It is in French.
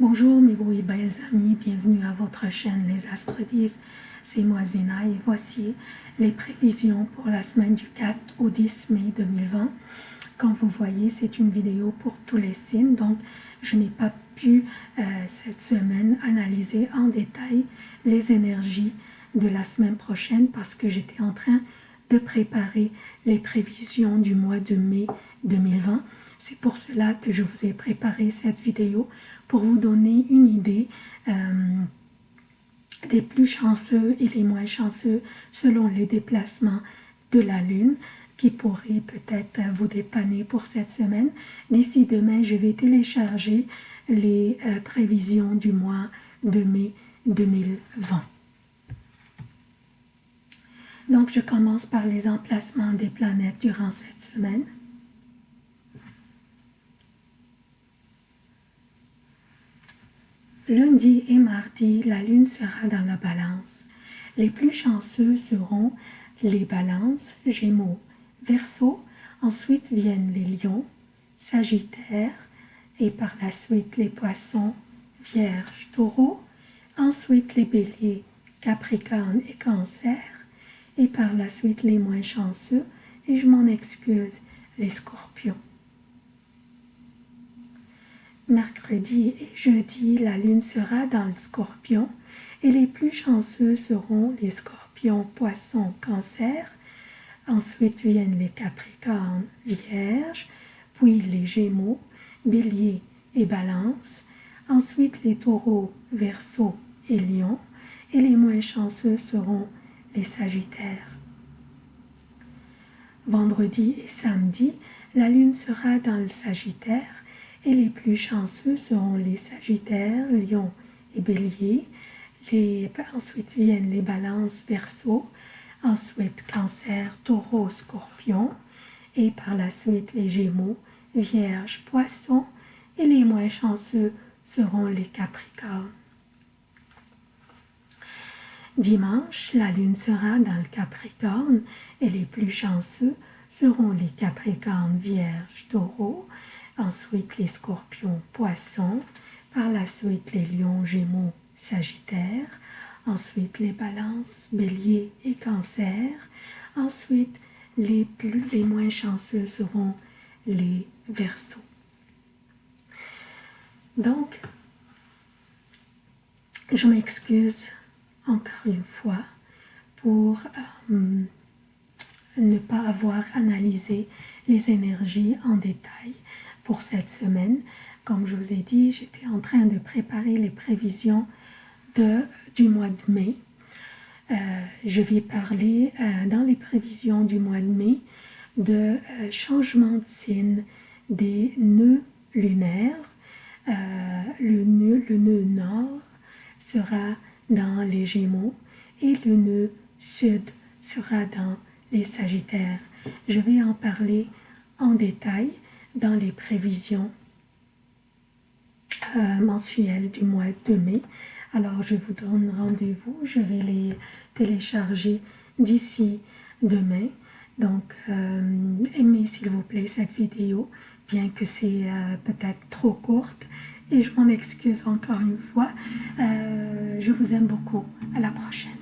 Bonjour mes beaux et belles amis, bienvenue à votre chaîne Les Astres 10. C'est moi Zina et voici les prévisions pour la semaine du 4 au 10 mai 2020. Comme vous voyez, c'est une vidéo pour tous les signes, donc je n'ai pas pu euh, cette semaine analyser en détail les énergies de la semaine prochaine parce que j'étais en train de préparer les prévisions du mois de mai 2020 c'est pour cela que je vous ai préparé cette vidéo pour vous donner une idée euh, des plus chanceux et les moins chanceux selon les déplacements de la Lune qui pourraient peut-être vous dépanner pour cette semaine. D'ici demain, je vais télécharger les euh, prévisions du mois de mai 2020. Donc, je commence par les emplacements des planètes durant cette semaine. Lundi et mardi, la lune sera dans la balance. Les plus chanceux seront les balances, gémeaux, verseau, ensuite viennent les lions, sagittaire, et par la suite les poissons, vierge, taureau, ensuite les béliers, capricorne et cancer, et par la suite les moins chanceux, et je m'en excuse, les scorpions. Mercredi et jeudi, la lune sera dans le scorpion et les plus chanceux seront les scorpions, poissons, cancer. Ensuite viennent les capricornes, vierges, puis les gémeaux, bélier et balance. Ensuite les taureaux, verseau et lion. Et les moins chanceux seront les sagittaires. Vendredi et samedi, la lune sera dans le sagittaire et les plus chanceux seront les Sagittaires, Lions et Béliers. ensuite viennent les Balances, Verseau. Ensuite Cancer, Taureau, Scorpion. Et par la suite les Gémeaux, Vierge, Poisson. Et les moins chanceux seront les Capricornes. Dimanche, la Lune sera dans le Capricorne et les plus chanceux seront les Capricornes, Vierge, Taureau ensuite les scorpions, poissons, par la suite les lions, gémeaux, sagittaires, ensuite les balances, bélier et cancer, ensuite les, plus, les moins chanceux seront les versos. Donc, je m'excuse encore une fois pour euh, ne pas avoir analysé les énergies en détail pour cette semaine. Comme je vous ai dit, j'étais en train de préparer les prévisions de, du mois de mai. Euh, je vais parler euh, dans les prévisions du mois de mai de euh, changement de signe des nœuds lunaires. le, nœud, le nœud nord sera dans les Gémeaux et le nœud sud sera dans les Sagittaires. Je vais en parler en détail dans les prévisions euh, mensuelles du mois de mai. Alors, je vous donne rendez-vous. Je vais les télécharger d'ici demain. Donc, euh, aimez s'il vous plaît cette vidéo, bien que c'est euh, peut-être trop courte. Et je m'en excuse encore une fois. je vous aime beaucoup. À la prochaine.